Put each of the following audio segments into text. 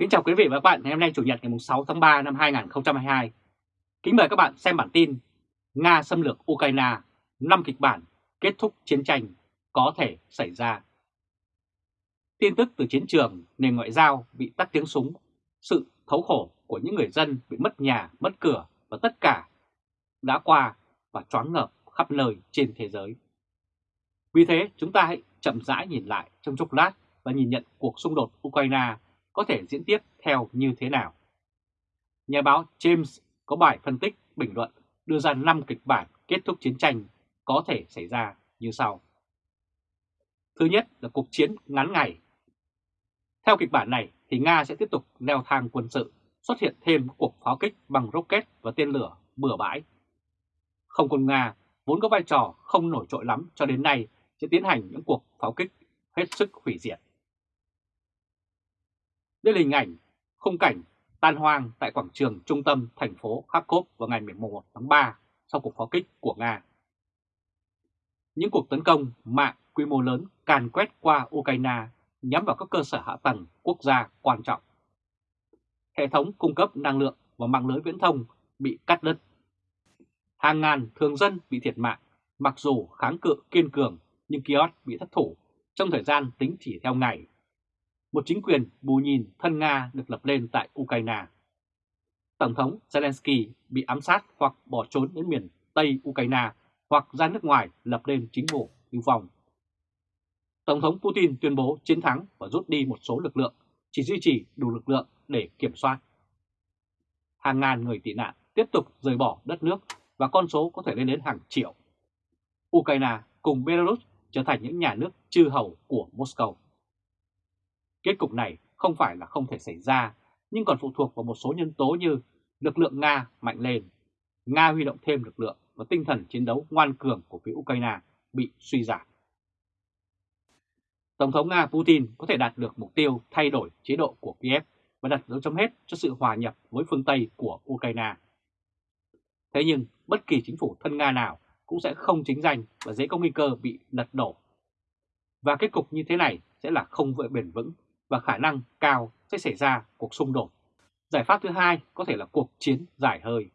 Kính chào quý vị và các bạn ngày hôm nay Chủ nhật ngày 6 tháng 3 năm 2022. Kính mời các bạn xem bản tin Nga xâm lược Ukraine, 5 kịch bản kết thúc chiến tranh có thể xảy ra. Tin tức từ chiến trường, nền ngoại giao bị tắt tiếng súng, sự thấu khổ của những người dân bị mất nhà, mất cửa và tất cả đã qua và choáng ngợp khắp nơi trên thế giới. Vì thế chúng ta hãy chậm rãi nhìn lại trong chốc lát và nhìn nhận cuộc xung đột Ukraine có thể diễn tiếp theo như thế nào. Nhà báo James có bài phân tích bình luận đưa ra 5 kịch bản kết thúc chiến tranh có thể xảy ra như sau. Thứ nhất là cuộc chiến ngắn ngày. Theo kịch bản này thì Nga sẽ tiếp tục leo thang quân sự, xuất hiện thêm cuộc pháo kích bằng rocket và tên lửa bừa bãi. Không quân Nga vốn có vai trò không nổi trội lắm cho đến nay sẽ tiến hành những cuộc pháo kích hết sức hủy diệt. Đây là hình ảnh khung cảnh tan hoang tại quảng trường trung tâm thành phố Kharkov vào ngày 11 tháng 3 sau cuộc pháo kích của Nga. Những cuộc tấn công mạng quy mô lớn càn quét qua Ukraine nhắm vào các cơ sở hạ tầng quốc gia quan trọng. Hệ thống cung cấp năng lượng và mạng lưới viễn thông bị cắt đứt. Hàng ngàn thường dân bị thiệt mạng, mặc dù kháng cự kiên cường nhưng kiosk bị thất thủ trong thời gian tính chỉ theo ngày một chính quyền bù nhìn thân Nga được lập lên tại Ukraine. Tổng thống Zelensky bị ám sát hoặc bỏ trốn đến miền Tây Ukraine hoặc ra nước ngoài lập lên chính phủ lưu vong. Tổng thống Putin tuyên bố chiến thắng và rút đi một số lực lượng, chỉ duy trì đủ lực lượng để kiểm soát. Hàng ngàn người tị nạn tiếp tục rời bỏ đất nước và con số có thể lên đến hàng triệu. Ukraine cùng Belarus trở thành những nhà nước chư hầu của Moscow. Kết cục này không phải là không thể xảy ra, nhưng còn phụ thuộc vào một số nhân tố như lực lượng Nga mạnh lên, Nga huy động thêm lực lượng và tinh thần chiến đấu ngoan cường của phía Ukraine bị suy giảm. Tổng thống Nga Putin có thể đạt được mục tiêu thay đổi chế độ của Kiev và đặt dấu chấm hết cho sự hòa nhập với phương Tây của Ukraine. Thế nhưng bất kỳ chính phủ thân Nga nào cũng sẽ không chính danh và dễ có nguy cơ bị lật đổ. Và kết cục như thế này sẽ là không vợi bền vững và khả năng cao sẽ xảy ra cuộc xung đột. Giải pháp thứ hai có thể là cuộc chiến dài hơi.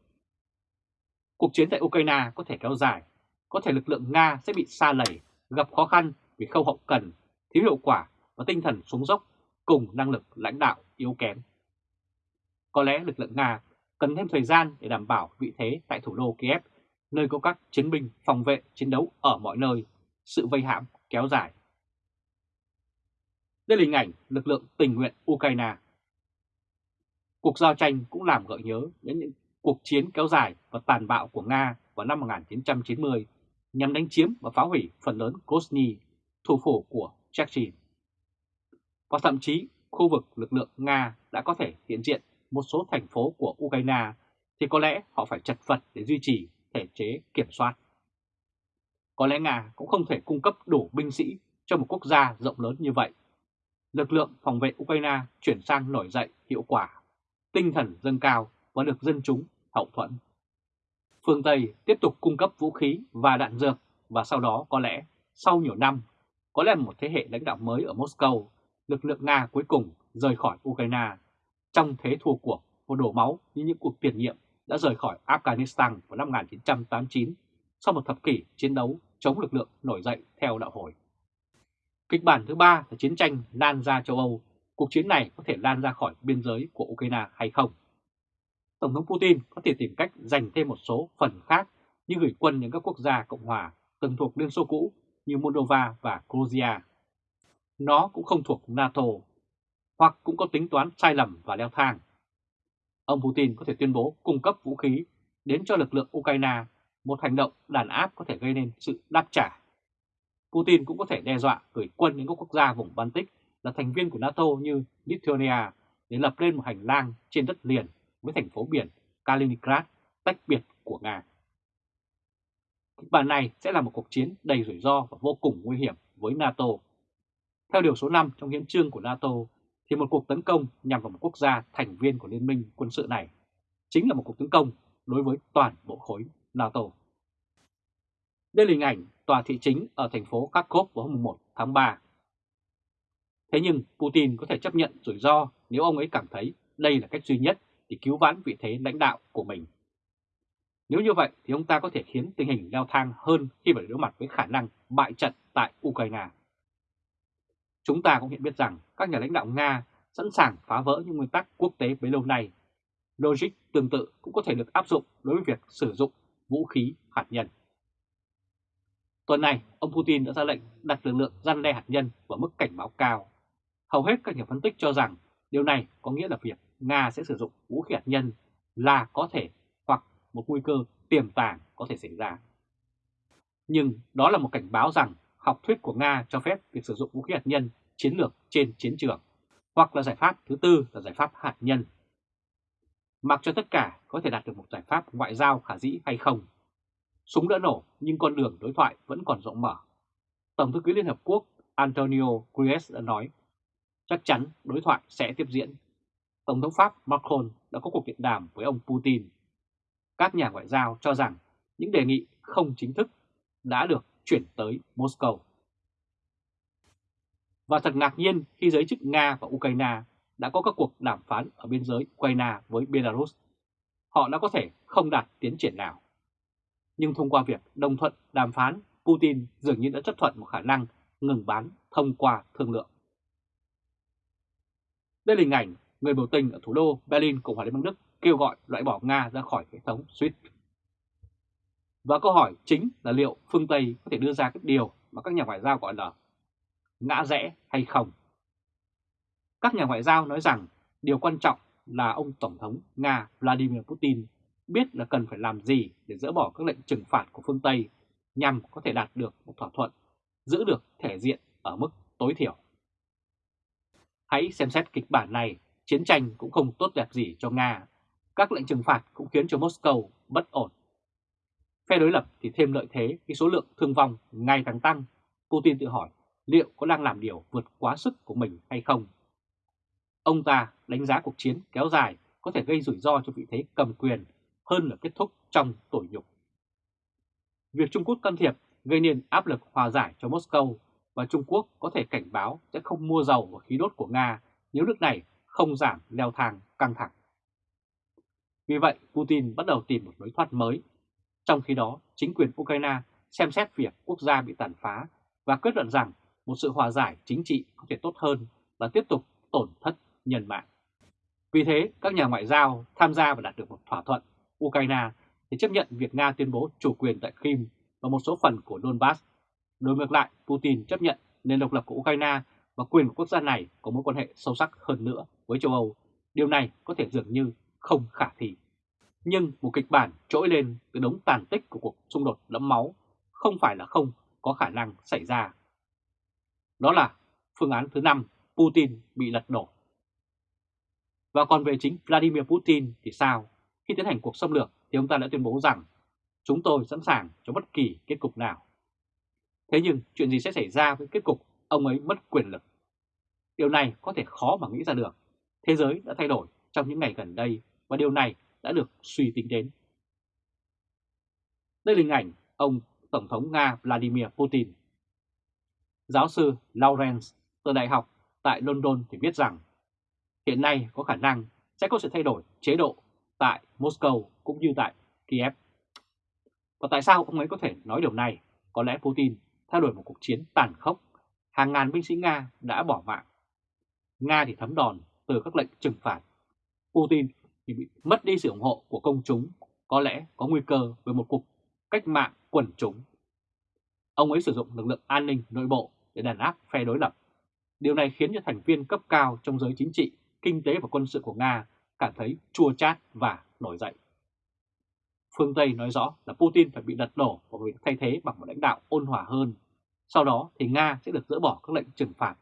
Cuộc chiến tại Ukraine có thể kéo dài, có thể lực lượng Nga sẽ bị xa lầy, gặp khó khăn vì khâu hậu cần, thiếu hiệu quả và tinh thần xuống dốc cùng năng lực lãnh đạo yếu kém. Có lẽ lực lượng Nga cần thêm thời gian để đảm bảo vị thế tại thủ đô Kiev, nơi có các chiến binh phòng vệ chiến đấu ở mọi nơi, sự vây hãm kéo dài. Đây là hình ảnh lực lượng tình nguyện Ukraine. Cuộc giao tranh cũng làm gợi nhớ đến những cuộc chiến kéo dài và tàn bạo của Nga vào năm 1990 nhằm đánh chiếm và phá hủy phần lớn Grozny, thủ phủ của Chechnya. Và thậm chí khu vực lực lượng Nga đã có thể hiện diện một số thành phố của Ukraine thì có lẽ họ phải chật vật để duy trì thể chế kiểm soát. Có lẽ Nga cũng không thể cung cấp đủ binh sĩ cho một quốc gia rộng lớn như vậy lực lượng phòng vệ Ukraine chuyển sang nổi dậy hiệu quả, tinh thần dâng cao và được dân chúng hậu thuẫn. Phương Tây tiếp tục cung cấp vũ khí và đạn dược và sau đó có lẽ sau nhiều năm, có lẽ một thế hệ lãnh đạo mới ở Moscow, lực lượng Nga cuối cùng rời khỏi Ukraine trong thế thua cuộc và đổ máu như những cuộc tiền nhiệm đã rời khỏi Afghanistan vào năm 1989 sau một thập kỷ chiến đấu chống lực lượng nổi dậy theo đạo hồi. Kịch bản thứ ba là chiến tranh lan ra châu Âu. Cuộc chiến này có thể lan ra khỏi biên giới của Ukraine hay không? Tổng thống Putin có thể tìm cách giành thêm một số phần khác như gửi quân những các quốc gia Cộng hòa từng thuộc Liên Xô cũ như Moldova và Georgia. Nó cũng không thuộc NATO, hoặc cũng có tính toán sai lầm và leo thang. Ông Putin có thể tuyên bố cung cấp vũ khí đến cho lực lượng Ukraine, một hành động đàn áp có thể gây nên sự đáp trả Putin cũng có thể đe dọa gửi quân đến các quốc gia vùng Baltic là thành viên của NATO như Lithuania để lập lên một hành lang trên đất liền với thành phố biển Kaliningrad tách biệt của Nga. Kịch bản này sẽ là một cuộc chiến đầy rủi ro và vô cùng nguy hiểm với NATO. Theo điều số 5 trong hiến trương của NATO, thì một cuộc tấn công nhằm vào một quốc gia thành viên của liên minh quân sự này chính là một cuộc tấn công đối với toàn bộ khối NATO. Đây là hình ảnh tòa thị chính ở thành phố Kharkov vào hôm 1 tháng 3. Thế nhưng Putin có thể chấp nhận rủi ro nếu ông ấy cảm thấy đây là cách duy nhất để cứu vãn vị thế lãnh đạo của mình. Nếu như vậy thì ông ta có thể khiến tình hình leo thang hơn khi phải đối mặt với khả năng bại trận tại Ukraine. Chúng ta cũng hiện biết rằng các nhà lãnh đạo Nga sẵn sàng phá vỡ những nguyên tắc quốc tế bấy lâu nay. Logic tương tự cũng có thể được áp dụng đối với việc sử dụng vũ khí hạt nhân. Tuần này, ông Putin đã ra lệnh đặt lực lượng gian đe hạt nhân vào mức cảnh báo cao. Hầu hết các nhà phân tích cho rằng điều này có nghĩa là việc Nga sẽ sử dụng vũ khí hạt nhân là có thể hoặc một nguy cơ tiềm tàng có thể xảy ra. Nhưng đó là một cảnh báo rằng học thuyết của Nga cho phép việc sử dụng vũ khí hạt nhân chiến lược trên chiến trường, hoặc là giải pháp thứ tư là giải pháp hạt nhân. Mặc cho tất cả có thể đạt được một giải pháp ngoại giao khả dĩ hay không, súng đã nổ nhưng con đường đối thoại vẫn còn rộng mở. Tổng thư ký Liên Hợp Quốc Antonio Guterres đã nói, chắc chắn đối thoại sẽ tiếp diễn. Tổng thống Pháp Macron đã có cuộc điện đàm với ông Putin. Các nhà ngoại giao cho rằng những đề nghị không chính thức đã được chuyển tới Moscow. Và thật ngạc nhiên khi giới chức Nga và Ukraine đã có các cuộc đàm phán ở biên giới Ukraine với Belarus. Họ đã có thể không đạt tiến triển nào. Nhưng thông qua việc đồng thuận đàm phán, Putin dường như đã chấp thuận một khả năng ngừng bán thông qua thương lượng. Đây là hình ảnh người biểu tình ở thủ đô Berlin, Cộng hòa Liên bang Đức kêu gọi loại bỏ Nga ra khỏi hệ thống SWIFT. Và câu hỏi chính là liệu phương Tây có thể đưa ra cái điều mà các nhà ngoại giao gọi là ngã rẽ hay không? Các nhà ngoại giao nói rằng điều quan trọng là ông Tổng thống Nga Vladimir Putin biết là cần phải làm gì để dỡ bỏ các lệnh trừng phạt của phương Tây nhằm có thể đạt được một thỏa thuận, giữ được thể diện ở mức tối thiểu. Hãy xem xét kịch bản này, chiến tranh cũng không tốt đẹp gì cho Nga. Các lệnh trừng phạt cũng khiến cho Moscow bất ổn. Phe đối lập thì thêm lợi thế khi số lượng thương vong ngày càng tăng. Putin tự hỏi liệu có đang làm điều vượt quá sức của mình hay không. Ông ta đánh giá cuộc chiến kéo dài có thể gây rủi ro cho vị thế cầm quyền hơn là kết thúc trong tủi nhục. Việc Trung Quốc can thiệp gây nên áp lực hòa giải cho Moscow và Trung Quốc có thể cảnh báo sẽ không mua dầu và khí đốt của Nga nếu nước này không giảm leo thang căng thẳng. Vì vậy, Putin bắt đầu tìm một lối thoát mới. Trong khi đó, chính quyền Ukraine xem xét việc quốc gia bị tàn phá và kết luận rằng một sự hòa giải chính trị có thể tốt hơn là tiếp tục tổn thất nhân mạng. Vì thế, các nhà ngoại giao tham gia và đạt được một thỏa thuận Ukraine thì chấp nhận việc Nga tuyên bố chủ quyền tại Crimea và một số phần của Donbass. Đối ngược lại, Putin chấp nhận nền độc lập của Ukraine và quyền của quốc gia này có mối quan hệ sâu sắc hơn nữa với châu Âu. Điều này có thể dường như không khả thi. Nhưng một kịch bản trỗi lên từ đống tàn tích của cuộc xung đột đẫm máu không phải là không có khả năng xảy ra. Đó là phương án thứ năm, Putin bị lật đổ. Và còn về chính Vladimir Putin thì sao? Khi tiến hành cuộc xâm lược thì ông ta đã tuyên bố rằng chúng tôi sẵn sàng cho bất kỳ kết cục nào. Thế nhưng chuyện gì sẽ xảy ra với kết cục ông ấy mất quyền lực? Điều này có thể khó mà nghĩ ra được. Thế giới đã thay đổi trong những ngày gần đây và điều này đã được suy tính đến. Đây là hình ảnh ông Tổng thống Nga Vladimir Putin. Giáo sư Lawrence từ Đại học tại London thì viết rằng hiện nay có khả năng sẽ có sự thay đổi chế độ tại Moscow cũng như tại Kiev. Và tại sao ông ấy có thể nói điều này? Có lẽ Putin theo đuổi một cuộc chiến tàn khốc, hàng ngàn binh sĩ Nga đã bỏ mạng. Nga thì thấm đòn từ các lệnh trừng phạt. Putin thì bị mất đi sự ủng hộ của công chúng, có lẽ có nguy cơ về một cuộc cách mạng quần chúng. Ông ấy sử dụng lực lượng an ninh nội bộ để đàn áp phe đối lập. Điều này khiến cho thành viên cấp cao trong giới chính trị, kinh tế và quân sự của Nga cảm thấy chua chát và nổi dậy. Phương Tây nói rõ là Putin phải bị lật đổ và bị thay thế bằng một lãnh đạo ôn hòa hơn. Sau đó thì Nga sẽ được dỡ bỏ các lệnh trừng phạt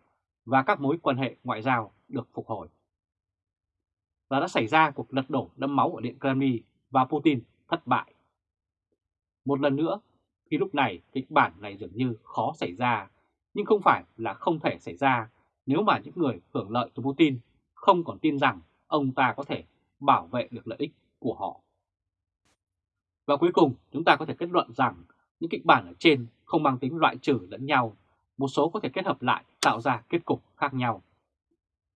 và các mối quan hệ ngoại giao được phục hồi. Và đã xảy ra cuộc lật đổ đẫm máu ở Điện Kremlin và Putin thất bại. Một lần nữa, khi lúc này kịch bản này dường như khó xảy ra, nhưng không phải là không thể xảy ra nếu mà những người hưởng lợi từ Putin không còn tin rằng ông ta có thể bảo vệ được lợi ích của họ. Và cuối cùng chúng ta có thể kết luận rằng những kịch bản ở trên không mang tính loại trừ lẫn nhau một số có thể kết hợp lại tạo ra kết cục khác nhau.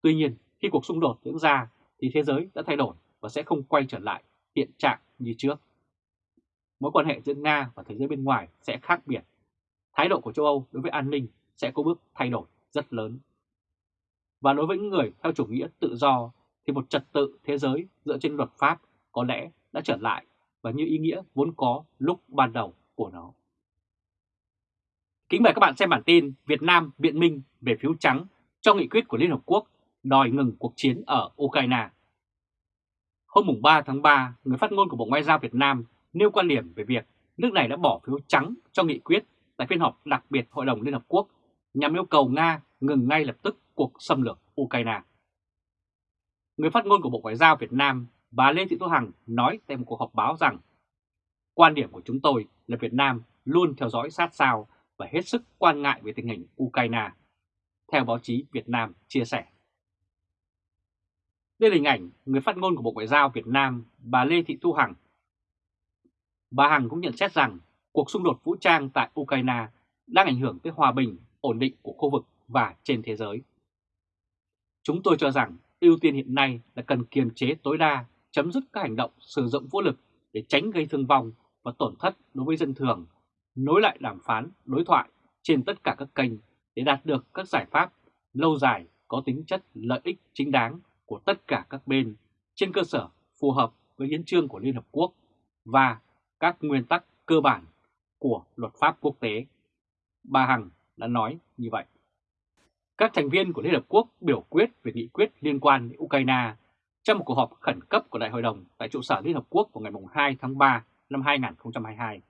Tuy nhiên, khi cuộc xung đột diễn ra thì thế giới đã thay đổi và sẽ không quay trở lại hiện trạng như trước. Mối quan hệ giữa Nga và thế giới bên ngoài sẽ khác biệt. Thái độ của châu Âu đối với an ninh sẽ có bước thay đổi rất lớn. Và đối với những người theo chủ nghĩa tự do thì một trật tự thế giới dựa trên luật pháp có lẽ đã trở lại và như ý nghĩa vốn có lúc ban đầu của nó. Kính mời các bạn xem bản tin Việt Nam biện minh về phiếu trắng cho nghị quyết của Liên Hợp Quốc đòi ngừng cuộc chiến ở Ukraine. Hôm 3 tháng 3, người phát ngôn của Bộ Ngoại giao Việt Nam nêu quan điểm về việc nước này đã bỏ phiếu trắng cho nghị quyết tại phiên họp đặc biệt Hội đồng Liên Hợp Quốc nhằm yêu cầu Nga ngừng ngay lập tức cuộc xâm lược Ukraine. Người phát ngôn của Bộ Ngoại giao Việt Nam, bà Lê Thị Thu Hằng nói tại một cuộc họp báo rằng Quan điểm của chúng tôi là Việt Nam luôn theo dõi sát sao và hết sức quan ngại về tình hình Ukraine, theo báo chí Việt Nam chia sẻ. Đây là hình ảnh người phát ngôn của Bộ Ngoại giao Việt Nam, bà Lê Thị Thu Hằng. Bà Hằng cũng nhận xét rằng cuộc xung đột vũ trang tại Ukraine đang ảnh hưởng tới hòa bình, ổn định của khu vực và trên thế giới. Chúng tôi cho rằng ưu tiên hiện nay là cần kiềm chế tối đa, chấm dứt các hành động sử dụng vũ lực để tránh gây thương vong và tổn thất đối với dân thường, nối lại đàm phán, đối thoại trên tất cả các kênh để đạt được các giải pháp lâu dài có tính chất lợi ích chính đáng của tất cả các bên trên cơ sở phù hợp với hiến trương của Liên Hợp Quốc và các nguyên tắc cơ bản của luật pháp quốc tế. Bà Hằng đã nói như vậy. Các thành viên của Liên Hợp Quốc biểu quyết về nghị quyết liên quan đến Ukraine trong một cuộc họp khẩn cấp của Đại hội đồng tại trụ sở Liên Hợp Quốc vào ngày 2 tháng 3 năm 2022.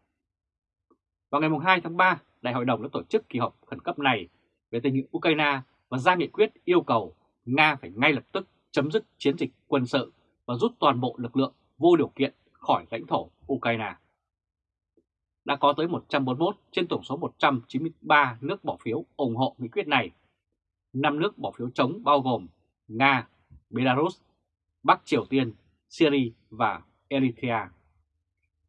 Vào ngày 2 tháng 3, Đại hội đồng đã tổ chức kỳ họp khẩn cấp này về tình hình Ukraine và ra nghị quyết yêu cầu Nga phải ngay lập tức chấm dứt chiến dịch quân sự và rút toàn bộ lực lượng vô điều kiện khỏi lãnh thổ Ukraine. Đã có tới 141 trên tổng số 193 nước bỏ phiếu ủng hộ nghị quyết này. 5 nước bỏ phiếu chống bao gồm Nga, Belarus, Bắc Triều Tiên, Syria và Eritrea.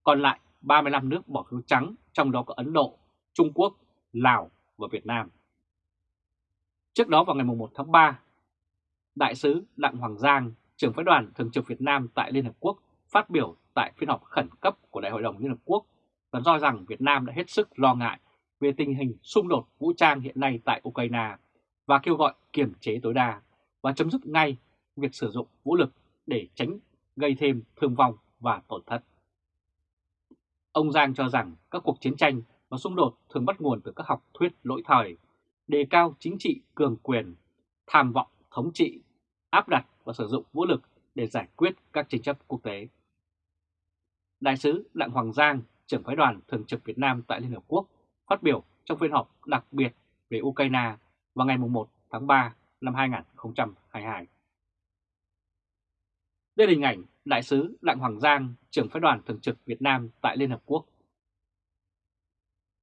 Còn lại 35 nước bỏ phiếu trắng, trong đó có Ấn Độ, Trung Quốc, Lào và Việt Nam. Trước đó vào ngày 1 tháng 3, Đại sứ Đặng Hoàng Giang, trưởng phái đoàn thường trực Việt Nam tại Liên Hợp Quốc phát biểu tại phiên họp khẩn cấp của Đại hội đồng Liên Hợp Quốc và do rằng Việt Nam đã hết sức lo ngại về tình hình xung đột vũ trang hiện nay tại Ukraine và kêu gọi kiềm chế tối đa và chấm dứt ngay việc sử dụng vũ lực để tránh gây thêm thương vong và tổn thất. Ông Giang cho rằng các cuộc chiến tranh và xung đột thường bắt nguồn từ các học thuyết lỗi thời, đề cao chính trị cường quyền, tham vọng thống trị, áp đặt và sử dụng vũ lực để giải quyết các tranh chấp quốc tế. Đại sứ Đặng Hoàng Giang, trưởng phái đoàn thường trực Việt Nam tại Liên Hợp Quốc, phát biểu trong phiên họp đặc biệt về Ukraine vào ngày 1 tháng 3 năm 2022. Đây là hình ảnh Đại sứ Đặng Hoàng Giang, trưởng phái đoàn thường trực Việt Nam tại Liên Hợp Quốc.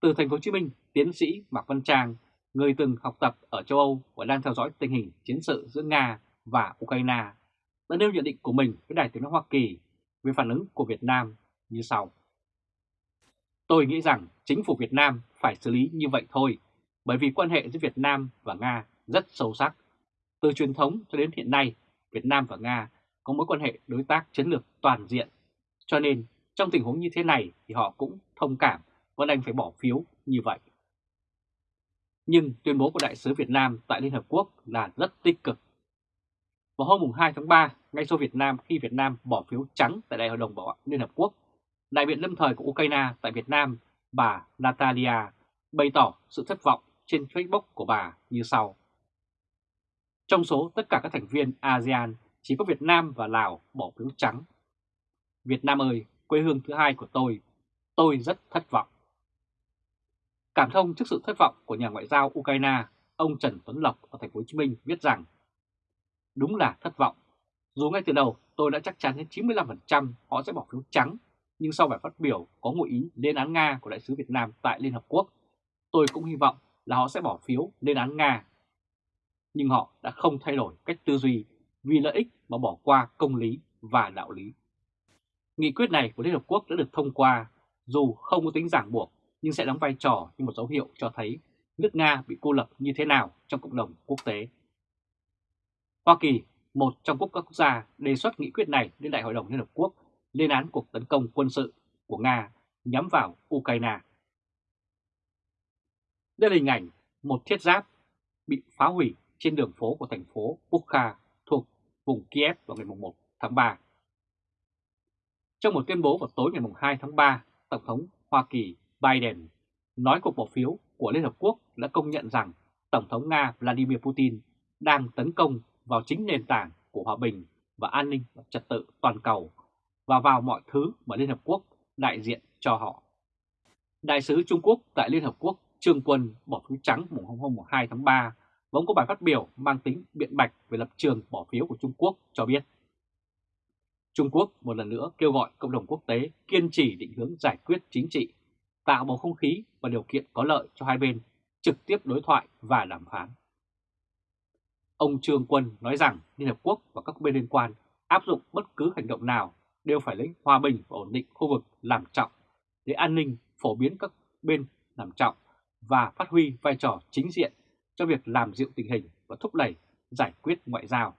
Từ thành phố Hồ Chí Minh, tiến sĩ Mạc Văn Trang, người từng học tập ở châu Âu và đang theo dõi tình hình chiến sự giữa Nga và Ukraine, đã nêu nhận định của mình với Đài tiếng nói Hoa Kỳ về phản ứng của Việt Nam như sau. Tôi nghĩ rằng chính phủ Việt Nam phải xử lý như vậy thôi, bởi vì quan hệ giữa Việt Nam và Nga rất sâu sắc. Từ truyền thống cho đến hiện nay, Việt Nam và Nga có mối quan hệ đối tác chiến lược toàn diện. Cho nên trong tình huống như thế này thì họ cũng thông cảm và đành phải bỏ phiếu như vậy. Nhưng tuyên bố của Đại sứ Việt Nam tại Liên Hợp Quốc là rất tích cực. Vào hôm 2 tháng 3, ngay sau Việt Nam khi Việt Nam bỏ phiếu trắng tại Đại hội đồng Bảo an Liên Hợp Quốc, đại biện lâm thời của Ukraine tại Việt Nam, bà Natalia, bày tỏ sự thất vọng trên Facebook của bà như sau. Trong số tất cả các thành viên ASEAN chỉ có Việt Nam và Lào bỏ phiếu trắng. Việt Nam ơi, quê hương thứ hai của tôi, tôi rất thất vọng. Cảm thông trước sự thất vọng của nhà ngoại giao Ukraine, ông Trần Tuấn Lộc ở thành phố Hồ Chí Minh viết rằng Đúng là thất vọng. Dù ngay từ đầu tôi đã chắc chắn đến 95% họ sẽ bỏ phiếu trắng, nhưng sau bài phát biểu có ngụ ý lên án Nga của Đại sứ Việt Nam tại Liên Hợp Quốc, tôi cũng hy vọng là họ sẽ bỏ phiếu lên án Nga. Nhưng họ đã không thay đổi cách tư duy vì lợi ích mà bỏ qua công lý và đạo lý. Nghị quyết này của Liên Hợp Quốc đã được thông qua, dù không có tính giảng buộc, nhưng sẽ đóng vai trò như một dấu hiệu cho thấy nước Nga bị cô lập như thế nào trong cộng đồng quốc tế. Hoa Kỳ, một trong quốc các quốc gia đề xuất nghị quyết này lên Đại hội đồng Liên Hợp Quốc lên án cuộc tấn công quân sự của Nga nhắm vào Ukraine. Đây là hình ảnh một thiết giáp bị phá hủy trên đường phố của thành phố Bukha thuộc vùng Kiev vào ngày 1 tháng 3. Trong một tuyên bố vào tối ngày 2 tháng 3, Tổng thống Hoa Kỳ Biden nói cuộc bỏ phiếu của Liên Hợp Quốc đã công nhận rằng Tổng thống Nga Vladimir Putin đang tấn công vào chính nền tảng của hòa bình và an ninh và trật tự toàn cầu và vào mọi thứ mà Liên Hợp Quốc đại diện cho họ. Đại sứ Trung Quốc tại Liên Hợp Quốc Trương Quân bỏ phiếu trắng mùng hôm 2 tháng 3 và có bài phát biểu mang tính biện bạch về lập trường bỏ phiếu của Trung Quốc cho biết. Trung Quốc một lần nữa kêu gọi cộng đồng quốc tế kiên trì định hướng giải quyết chính trị, tạo bầu không khí và điều kiện có lợi cho hai bên trực tiếp đối thoại và đàm phán. Ông Trương Quân nói rằng Liên Hợp Quốc và các bên liên quan áp dụng bất cứ hành động nào đều phải lấy hòa bình và ổn định khu vực làm trọng để an ninh phổ biến các bên làm trọng và phát huy vai trò chính diện cho việc làm dịu tình hình và thúc đẩy giải quyết ngoại giao.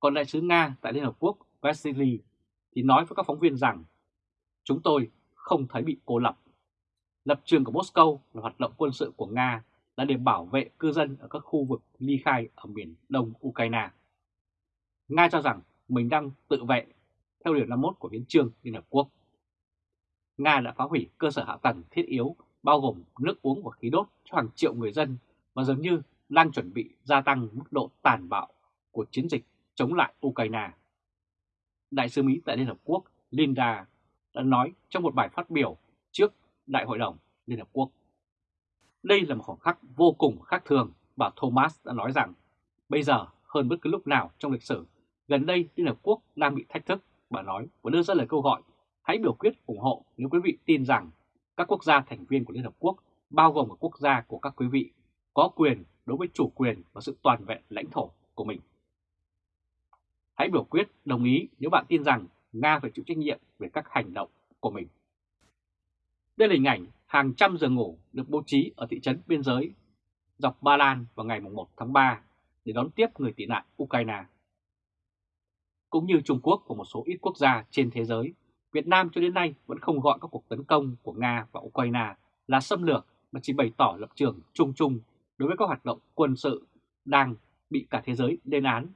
Còn đại sứ Nga tại Liên Hợp Quốc Vasily thì nói với các phóng viên rằng, chúng tôi không thấy bị cô lập. Lập trường của Moscow là hoạt động quân sự của Nga là để bảo vệ cư dân ở các khu vực ly khai ở miền đông Ukraine. Nga cho rằng mình đang tự vệ, theo điều 51 của hiến trương Liên Hợp Quốc. Nga đã phá hủy cơ sở hạ tầng thiết yếu bao gồm nước uống và khí đốt cho hàng triệu người dân và dường như đang chuẩn bị gia tăng mức độ tàn bạo của chiến dịch chống lại Ukraine. Đại sứ Mỹ tại Liên Hợp Quốc Linda đã nói trong một bài phát biểu trước Đại hội đồng Liên Hợp Quốc. Đây là một khoảng khắc vô cùng khác thường, bà Thomas đã nói rằng bây giờ hơn bất cứ lúc nào trong lịch sử, gần đây Liên Hợp Quốc đang bị thách thức, bà nói và đưa ra lời câu gọi hãy biểu quyết ủng hộ nếu quý vị tin rằng các quốc gia thành viên của Liên Hợp Quốc, bao gồm các quốc gia của các quý vị, có quyền đối với chủ quyền và sự toàn vẹn lãnh thổ của mình. Hãy biểu quyết đồng ý nếu bạn tin rằng Nga phải chịu trách nhiệm về các hành động của mình. Đây là hình ảnh hàng trăm giường ngủ được bố trí ở thị trấn biên giới dọc Ba Lan vào ngày 1 tháng 3 để đón tiếp người tị nạn Ukraine. Cũng như Trung Quốc và một số ít quốc gia trên thế giới, Việt Nam cho đến nay vẫn không gọi các cuộc tấn công của Nga và Ukraine là xâm lược mà chỉ bày tỏ lập trường chung chung đối với các hoạt động quân sự đang bị cả thế giới lên án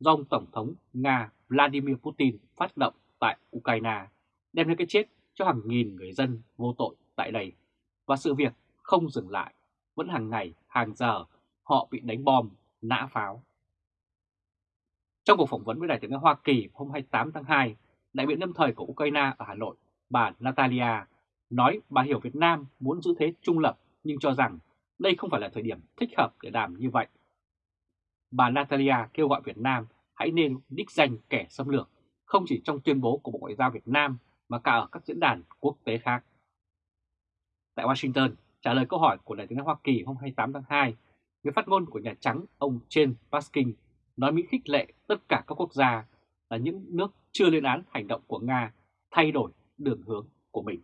do ông Tổng thống Nga Vladimir Putin phát động tại Ukraine, đem đến cái chết cho hàng nghìn người dân vô tội tại đây. Và sự việc không dừng lại, vẫn hàng ngày, hàng giờ họ bị đánh bom, nã pháo. Trong cuộc phỏng vấn với Đại tướng Hoa Kỳ hôm 28 tháng 2, đại biện lâm thời của Ukraine ở Hà Nội, bà Natalia, nói bà hiểu Việt Nam muốn giữ thế trung lập nhưng cho rằng đây không phải là thời điểm thích hợp để làm như vậy. Bà Natalia kêu gọi Việt Nam hãy nên đích danh kẻ xâm lược, không chỉ trong tuyên bố của Bộ Ngoại giao Việt Nam mà cả ở các diễn đàn quốc tế khác. Tại Washington, trả lời câu hỏi của Đại tướng Hoa Kỳ hôm 28 tháng 2, người phát ngôn của Nhà Trắng ông Jen Paskin nói Mỹ khích lệ tất cả các quốc gia là những nước chưa lên án hành động của Nga thay đổi đường hướng của mình.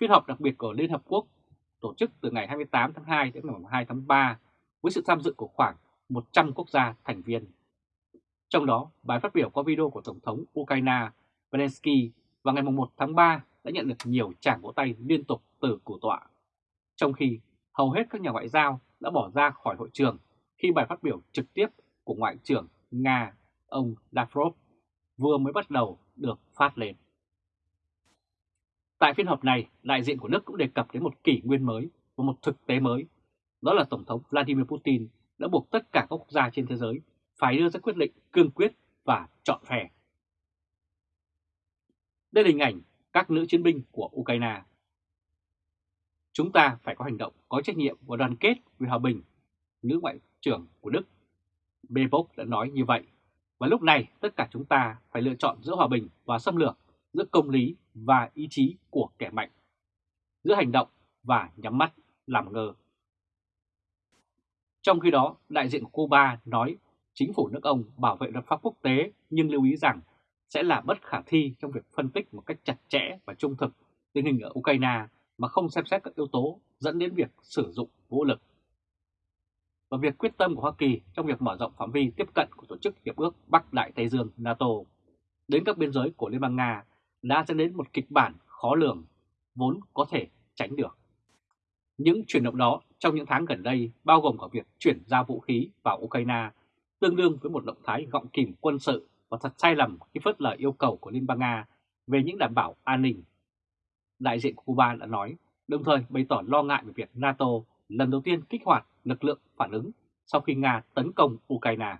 Phiên họp đặc biệt của Liên Hợp Quốc tổ chức từ ngày 28 tháng 2 đến ngày 2 tháng 3 với sự tham dự của khoảng 100 quốc gia thành viên. Trong đó, bài phát biểu có video của Tổng thống Ukraine Zelensky vào ngày 1 tháng 3 đã nhận được nhiều tràng vỗ tay liên tục từ cử tọa. Trong khi hầu hết các nhà ngoại giao đã bỏ ra khỏi hội trường khi bài phát biểu trực tiếp của Ngoại trưởng Nga ông Lavrov vừa mới bắt đầu được phát lên. Tại phiên họp này, đại diện của nước cũng đề cập đến một kỷ nguyên mới và một thực tế mới. Đó là Tổng thống Vladimir Putin đã buộc tất cả các quốc gia trên thế giới phải đưa ra quyết định cương quyết và chọn phè. Đây là hình ảnh các nữ chiến binh của Ukraine. Chúng ta phải có hành động có trách nhiệm và đoàn kết vì hòa bình, nữ ngoại trưởng của Đức Bebok đã nói như vậy. Và lúc này tất cả chúng ta phải lựa chọn giữa hòa bình và xâm lược, giữa công lý và ý chí của kẻ mạnh, giữa hành động và nhắm mắt làm ngơ. Trong khi đó, đại diện của Cuba nói chính phủ nước ông bảo vệ luật pháp quốc tế nhưng lưu ý rằng sẽ là bất khả thi trong việc phân tích một cách chặt chẽ và trung thực tình hình ở Ukraine mà không xem xét các yếu tố dẫn đến việc sử dụng vũ lực. Và việc quyết tâm của Hoa Kỳ trong việc mở rộng phạm vi tiếp cận của Tổ chức Hiệp ước Bắc Đại Tây Dương NATO đến các biên giới của Liên bang Nga đã dẫn đến một kịch bản khó lường, vốn có thể tránh được. Những chuyển động đó trong những tháng gần đây bao gồm cả việc chuyển giao vũ khí vào Ukraine, tương đương với một động thái gọng kìm quân sự và thật sai lầm khi phớt lờ yêu cầu của Liên bang Nga về những đảm bảo an ninh. Đại diện của Cuba đã nói, đồng thời bày tỏ lo ngại về việc NATO lần đầu tiên kích hoạt lực lượng phản ứng sau khi Nga tấn công Ukraine.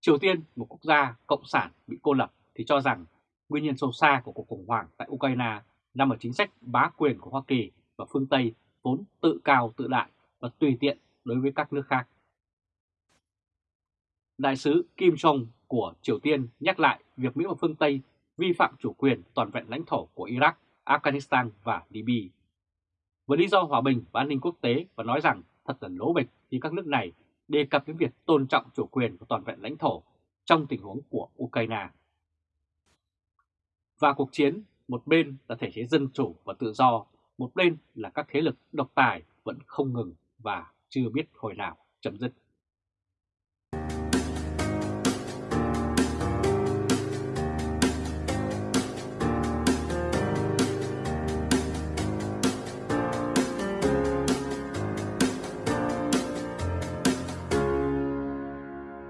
Triều Tiên, một quốc gia cộng sản bị cô lập thì cho rằng nguyên nhân sâu xa của cuộc khủng hoảng tại Ukraine nằm ở chính sách bá quyền của Hoa Kỳ và phương Tây vốn tự cao tự đại và tùy tiện đối với các nước khác. Đại sứ Kim Jong của Triều Tiên nhắc lại việc Mỹ và phương Tây vi phạm chủ quyền toàn vẹn lãnh thổ của Iraq, Afghanistan và Libya. Với lý do hòa bình và an ninh quốc tế và nói rằng thật là lố bịch khi các nước này đề cập đến việc tôn trọng chủ quyền và toàn vẹn lãnh thổ trong tình huống của Ukraine. Và cuộc chiến, một bên là thể chế dân chủ và tự do, một bên là các thế lực độc tài vẫn không ngừng và chưa biết hồi nào chấm dứt.